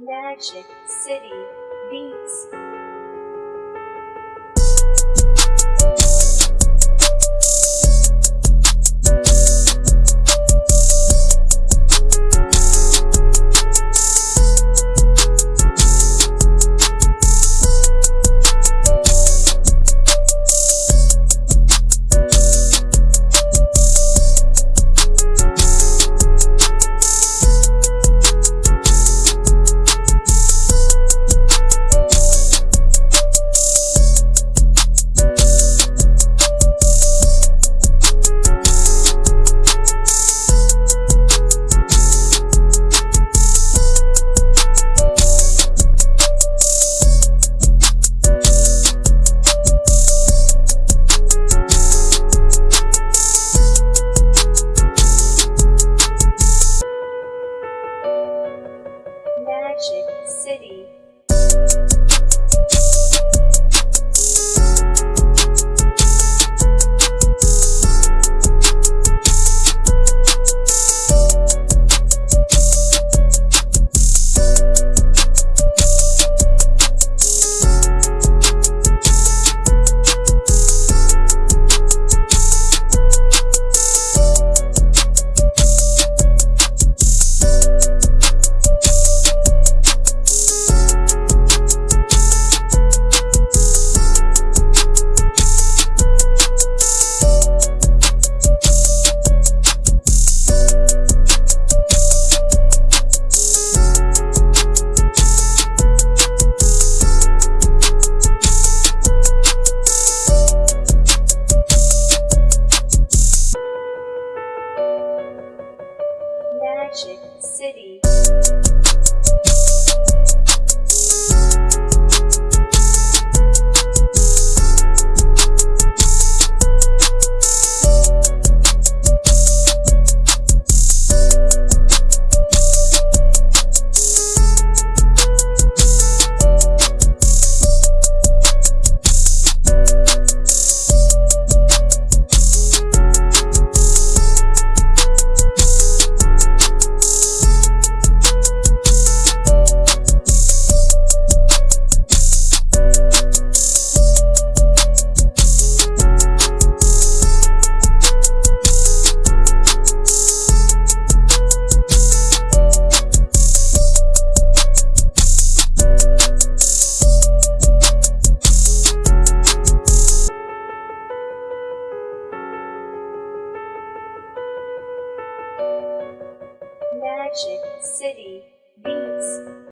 Magic City Beats. Magic City. Magic City Beats.